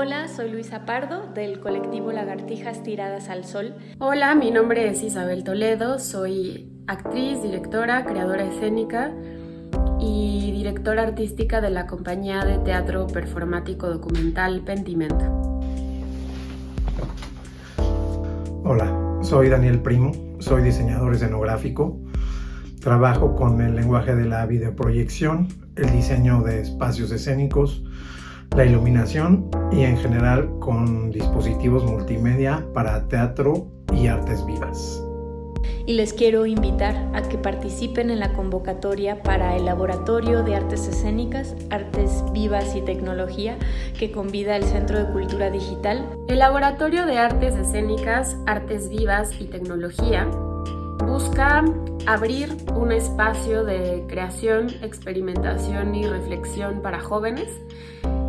Hola, soy Luisa Pardo del colectivo Lagartijas Tiradas al Sol. Hola, mi nombre es Isabel Toledo, soy actriz, directora, creadora escénica y directora artística de la compañía de teatro performático documental Pentimento. Hola, soy Daniel Primo, soy diseñador escenográfico. Trabajo con el lenguaje de la videoproyección, el diseño de espacios escénicos, la iluminación y en general con dispositivos multimedia para teatro y artes vivas. Y les quiero invitar a que participen en la convocatoria para el Laboratorio de Artes Escénicas, Artes Vivas y Tecnología que convida el Centro de Cultura Digital. El Laboratorio de Artes Escénicas, Artes Vivas y Tecnología busca abrir un espacio de creación, experimentación y reflexión para jóvenes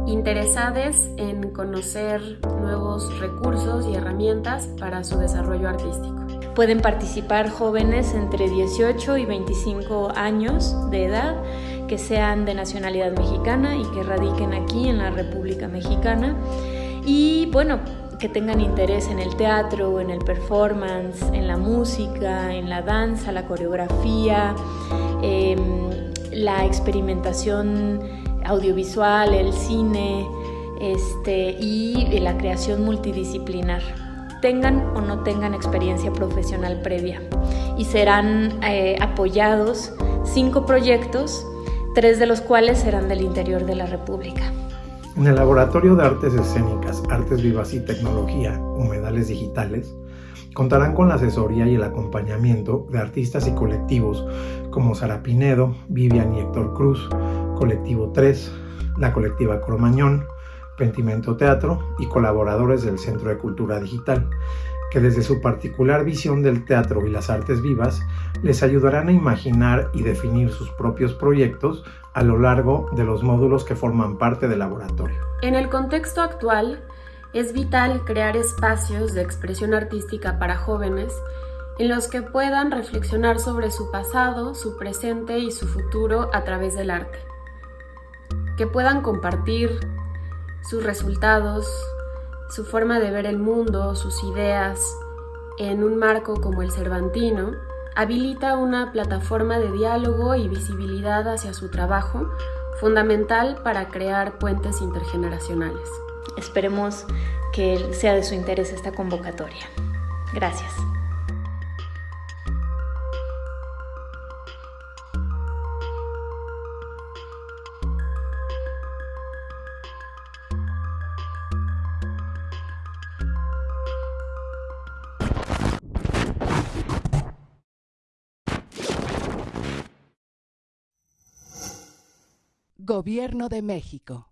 interesados en conocer nuevos recursos y herramientas para su desarrollo artístico. Pueden participar jóvenes entre 18 y 25 años de edad que sean de nacionalidad mexicana y que radiquen aquí en la República Mexicana y bueno, que tengan interés en el teatro, en el performance, en la música, en la danza, la coreografía, em, la experimentación audiovisual, el cine este, y la creación multidisciplinar tengan o no tengan experiencia profesional previa y serán eh, apoyados cinco proyectos, tres de los cuales serán del interior de la República. En el Laboratorio de Artes Escénicas, Artes Vivas y Tecnología, Humedales Digitales, contarán con la asesoría y el acompañamiento de artistas y colectivos como Sara Pinedo, Vivian y Héctor Cruz, Colectivo 3, la colectiva Cromañón, Pentimento Teatro y colaboradores del Centro de Cultura Digital, que desde su particular visión del teatro y las artes vivas les ayudarán a imaginar y definir sus propios proyectos a lo largo de los módulos que forman parte del laboratorio. En el contexto actual, es vital crear espacios de expresión artística para jóvenes en los que puedan reflexionar sobre su pasado, su presente y su futuro a través del arte. Que puedan compartir sus resultados, su forma de ver el mundo, sus ideas, en un marco como el Cervantino, habilita una plataforma de diálogo y visibilidad hacia su trabajo, fundamental para crear puentes intergeneracionales. Esperemos que sea de su interés esta convocatoria. Gracias. Gobierno de México.